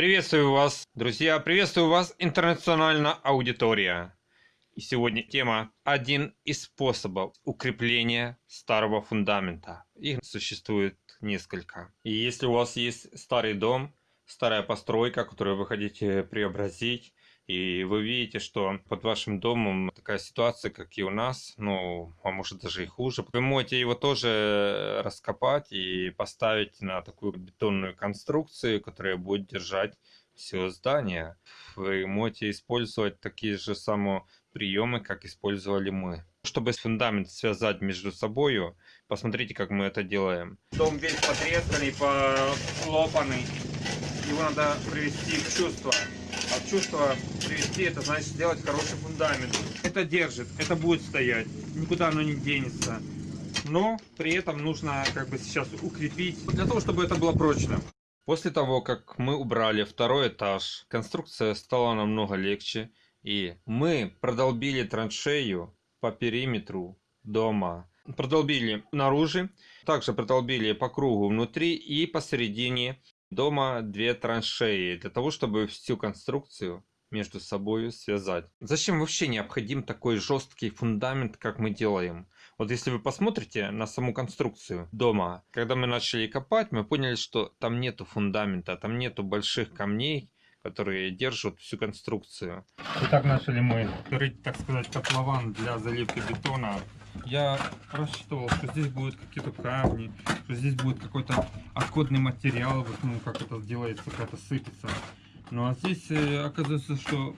Приветствую вас, друзья, приветствую вас, интернациональная аудитория. И сегодня тема «Один из способов укрепления старого фундамента». Их существует несколько. И если у вас есть старый дом, старая постройка, которую вы хотите преобразить, и вы видите, что под вашим домом такая ситуация, как и у нас, ну, а может даже и хуже. Вы можете его тоже раскопать и поставить на такую бетонную конструкцию, которая будет держать все здание. Вы можете использовать такие же самые приемы, как использовали мы. Чтобы фундамент связать между собой, посмотрите, как мы это делаем. Дом весь потресканный, полопанный. Его надо привести в чувство. Чувство привести, это значит сделать хороший фундамент. Это держит, это будет стоять, никуда оно не денется. Но при этом нужно как бы сейчас укрепить, для того, чтобы это было прочно. После того, как мы убрали второй этаж, конструкция стала намного легче. И мы продолбили траншею по периметру дома. Продолбили наружу, также продолбили по кругу внутри и посередине дома две траншеи, для того, чтобы всю конструкцию между собой связать. Зачем вообще необходим такой жесткий фундамент, как мы делаем? Вот если вы посмотрите на саму конструкцию дома, когда мы начали копать, мы поняли, что там нету фундамента, там нету больших камней, которые держат всю конструкцию. Итак, начали мы рыть, так сказать, котлован для заливки бетона я рассчитывал, что здесь будут какие-то камни, что здесь будет какой-то отходный материал, вот, ну, как это делается, как это сыпется. Ну а здесь э, оказывается, что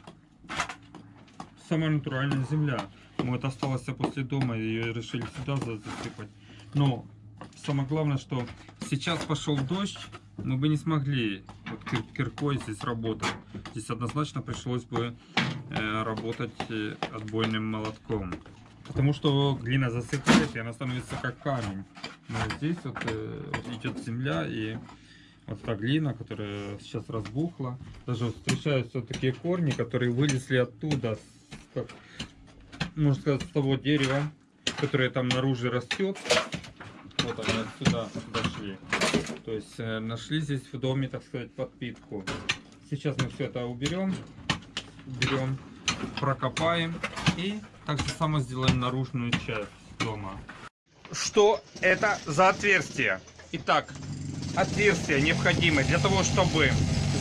самая натуральная земля. Вот осталось после дома, ее решили сюда засыпать. Но самое главное, что сейчас пошел дождь, мы бы не смогли вот кир киркой здесь работать. Здесь однозначно пришлось бы э, работать э, отбойным молотком. Потому что глина засыхает, и она становится как камень. Но здесь вот, э, идет земля, и вот та глина, которая сейчас разбухла. Даже вот встречаются такие корни, которые вылезли оттуда, как, можно сказать, с того дерева, которое там наружу растет. Вот они отсюда дошли. То есть э, нашли здесь в доме, так сказать, подпитку. Сейчас мы все это уберем, берем, прокопаем и так же само сделаем наружную часть дома. Что это за отверстие? Итак, отверстие необходимо для того, чтобы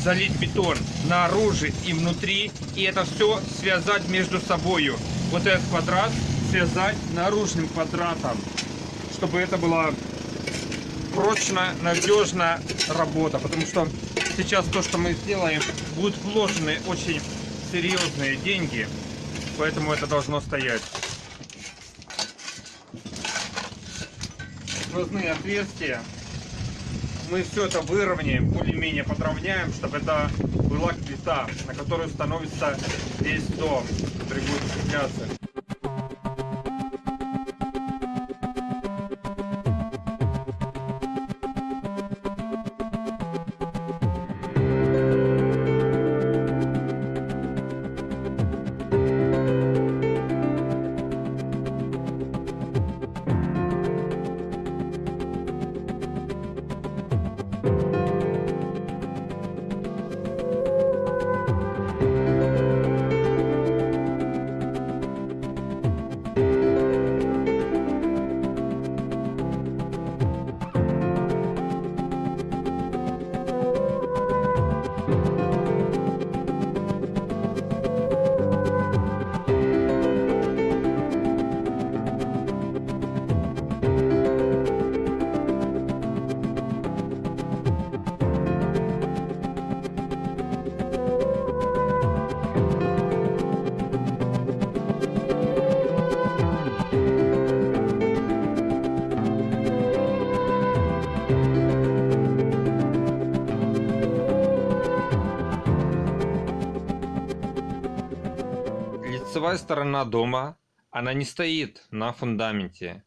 залить бетон наружу и внутри. И это все связать между собой. Вот этот квадрат связать наружным квадратом. Чтобы это была прочно, надежно работа. Потому что сейчас то, что мы сделаем, будут вложены очень серьезные деньги поэтому это должно стоять. Сквозные отверстия. Мы все это выровняем, более-менее подровняем, чтобы это была плита, на которую становится весь дом, который будет укрепляться. Лицевая сторона дома, она не стоит на фундаменте.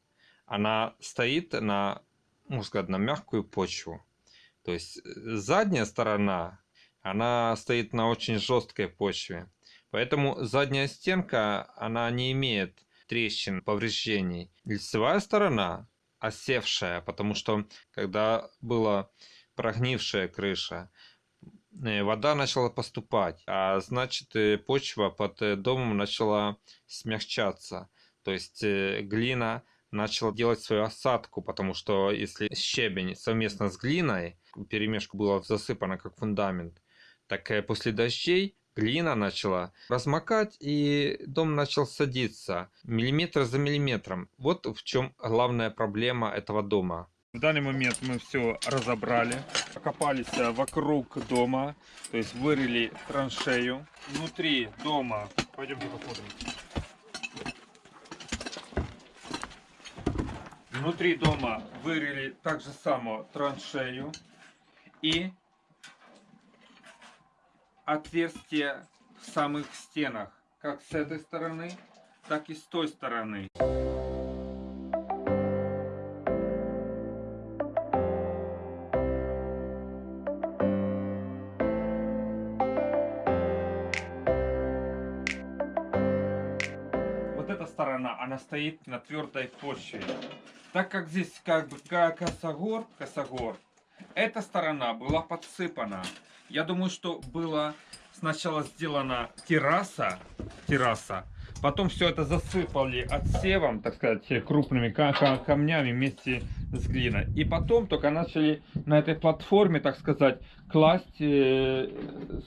Она стоит на, можно сказать, на мягкую почву. То есть э, задняя сторона, она стоит на очень жесткой почве. Поэтому задняя стенка, она не имеет трещин, повреждений. Лицевая сторона осевшая, потому что когда была прогнившая крыша, вода начала поступать, а значит э, почва под э, домом начала смягчаться. То есть э, глина начала делать свою осадку, потому что если щебень совместно с глиной, перемешку было засыпано как фундамент, так э, после дождей глина начала размокать и дом начал садиться миллиметр за миллиметром. Вот в чем главная проблема этого дома. В данный момент мы все разобрали, окопались э, вокруг дома, то есть вырыли траншею. Внутри дома, пойдемте посмотрим. Внутри дома вырыли так же само траншею и отверстия в самых стенах, как с этой стороны, так и с той стороны. Сторона, она стоит на твердой почве. Так как здесь как бы косогор, косогор, эта сторона была подсыпана. Я думаю, что было сначала сделана терраса, терраса, потом все это засыпали отсевом, так сказать, крупными ка- ка- камнями вместе с глиной. И потом только начали на этой платформе, так сказать, класть, э,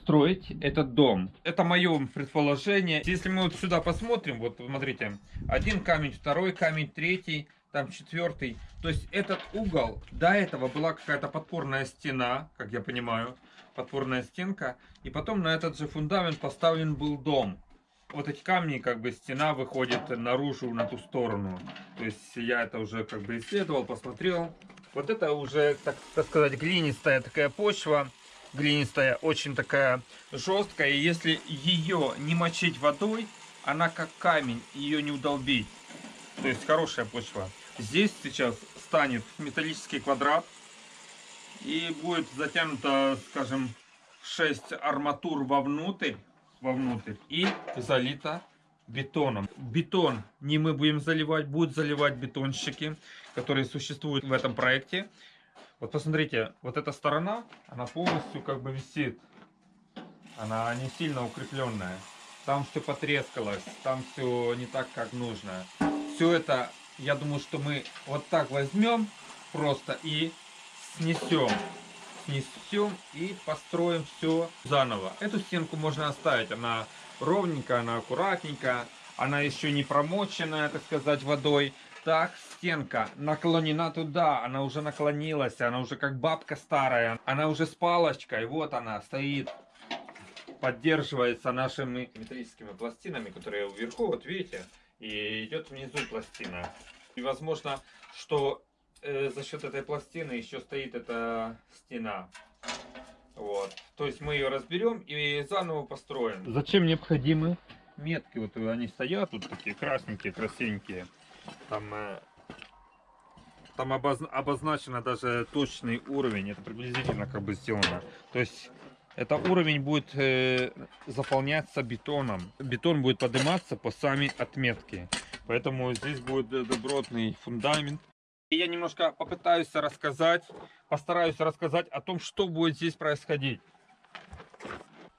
строить этот дом. Это мое предположение. Если мы вот сюда посмотрим, вот смотрите, один камень, второй камень, третий, там четвертый. То есть этот угол, до этого была какая-то подпорная стена, как я понимаю, подпорная стенка, и потом на этот же фундамент поставлен был дом. Вот эти камни, как бы стена выходит наружу на ту сторону. То есть я это уже как бы исследовал, посмотрел. Вот это уже, так, так сказать, глинистая такая почва. Глинистая, очень такая жесткая. И если ее не мочить водой, она как камень, ее не удолбить. То есть хорошая почва. Здесь сейчас станет металлический квадрат. И будет затянуто, скажем, 6 арматур вовнутрь, вовнутрь и залито бетоном. Бетон не мы будем заливать, будут заливать бетонщики, которые существуют в этом проекте. Вот посмотрите, вот эта сторона, она полностью как бы висит. Она не сильно укрепленная. Там все потрескалось, там все не так, как нужно. Все это, я думаю, что мы вот так возьмем просто и снесем. Снесем и построим все заново. Эту стенку можно оставить, она ровненькая, она аккуратненькая, она еще не промоченная, так сказать, водой. Так, стенка наклонена туда, она уже наклонилась, она уже как бабка старая, она уже с палочкой, вот она стоит, поддерживается нашими металлическими пластинами, которые вверху, вот видите, и идет внизу пластина. И возможно, что э, за счет этой пластины еще стоит эта стена. Вот. То есть мы ее разберем и заново построим. Зачем необходимы метки? Вот они стоят, тут такие красненькие, красивенькие. Там, э, там обоз- обозначено даже точный уровень. Это приблизительно как бы сделано. То есть это уровень будет э, заполняться бетоном. Бетон будет подниматься по сами отметке. Поэтому здесь будет э, добротный фундамент. И я немножко попытаюсь рассказать, постараюсь рассказать о том, что будет здесь происходить.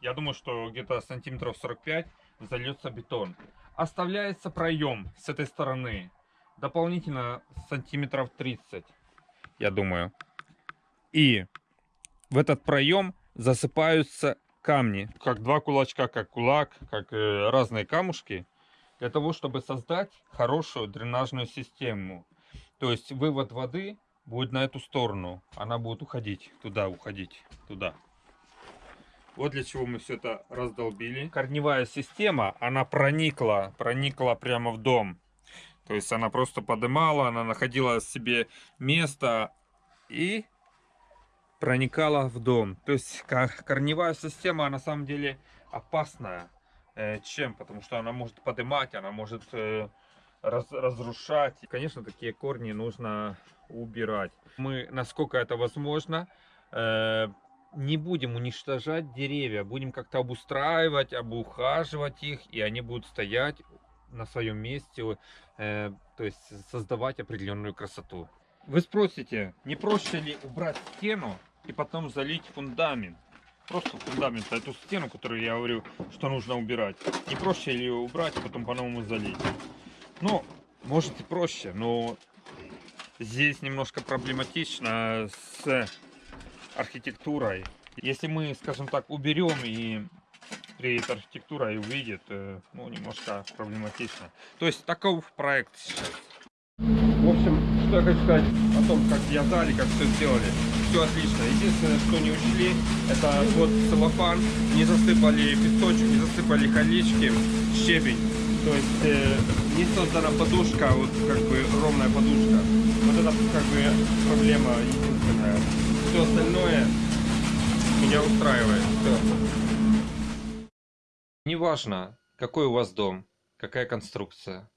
Я думаю, что где-то сантиметров 45 зальется бетон. Оставляется проем с этой стороны. Дополнительно сантиметров 30, я думаю. И в этот проем засыпаются камни. Как два кулачка, как кулак, как э, разные камушки. Для того, чтобы создать хорошую дренажную систему. То есть вывод воды будет на эту сторону. Она будет уходить туда, уходить туда. Вот для чего мы все это раздолбили. Корневая система, она проникла, проникла прямо в дом. То есть она просто подымала, она находила себе место и проникала в дом. То есть ко- корневая система на самом деле опасная. Э, Чем? Потому что она может подымать, она может э, раз- разрушать. Конечно, такие корни нужно убирать. Мы, насколько это возможно, э, не будем уничтожать деревья, будем как-то обустраивать, обухаживать их, и они будут стоять на своем месте, э, то есть создавать определенную красоту. Вы спросите, не проще ли убрать стену и потом залить фундамент? просто фундамента, эту стену, которую я говорю, что нужно убирать. Не проще ее убрать, а потом по-новому залить. Ну, может и проще, но здесь немножко проблематично с архитектурой. Если мы, скажем так, уберем и приедет архитектура и увидит, э, ну, немножко проблематично. То есть таков проект сейчас. В общем, что я хочу сказать о том, как вязали, как все сделали. Все отлично. Единственное, что не учли, это вот целлофан. Не засыпали песочек, не засыпали колечки, щебень. То есть э, не создана подушка, вот как бы ровная подушка. Вот это как бы проблема единственная. Все остальное меня устраивает. Все. Неважно, какой у вас дом, какая конструкция.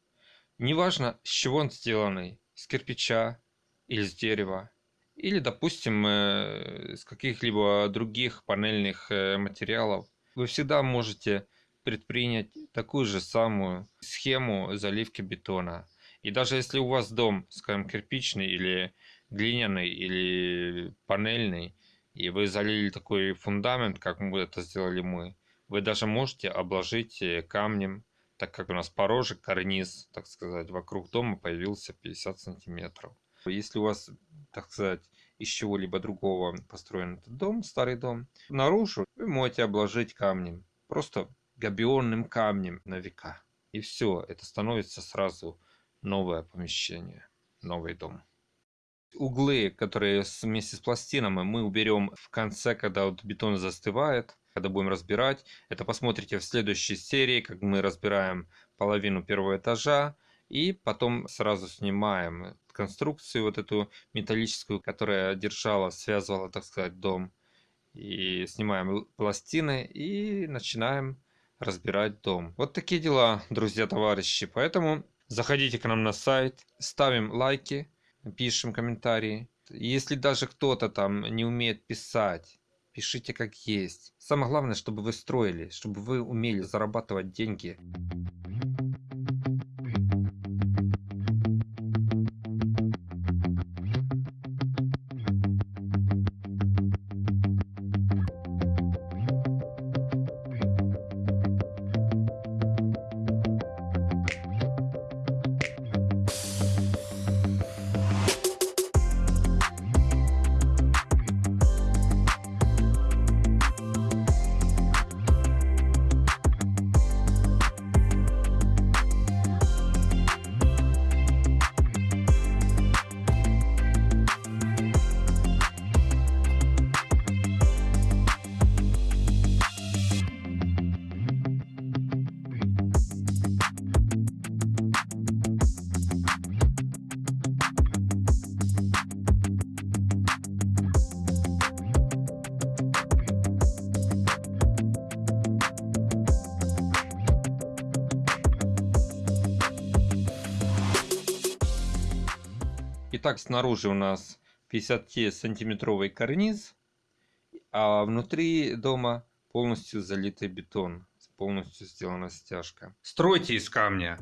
Неважно, с чего он сделанный, с кирпича или с дерева, или, допустим, э, с каких-либо других панельных э, материалов. Вы всегда можете предпринять такую же самую схему заливки бетона. И даже если у вас дом, скажем, кирпичный или глиняный или панельный, и вы залили такой фундамент, как мы это сделали мы, вы даже можете обложить э, камнем, так как у нас порожек, карниз, так сказать, вокруг дома появился 50 сантиметров. Если у вас, так сказать, из чего-либо другого построен этот дом, старый дом, наружу вы можете обложить камнем. Просто габионным камнем на века. И все, это становится сразу новое помещение, новый дом. Углы, которые вместе с пластинами, мы уберем в конце, когда вот бетон застывает, когда будем разбирать. Это посмотрите в следующей серии, как мы разбираем половину первого этажа. И потом сразу снимаем конструкцию вот эту металлическую, которая держала, связывала, так сказать, дом. И снимаем пластины и начинаем разбирать дом. Вот такие дела, друзья, товарищи. Поэтому заходите к нам на сайт, ставим лайки, пишем комментарии. Если даже кто-то там не умеет писать, пишите как есть. Самое главное, чтобы вы строили, чтобы вы умели зарабатывать деньги. Итак, снаружи у нас 50-сантиметровый карниз, а внутри дома полностью залитый бетон, полностью сделана стяжка. Стройте из камня.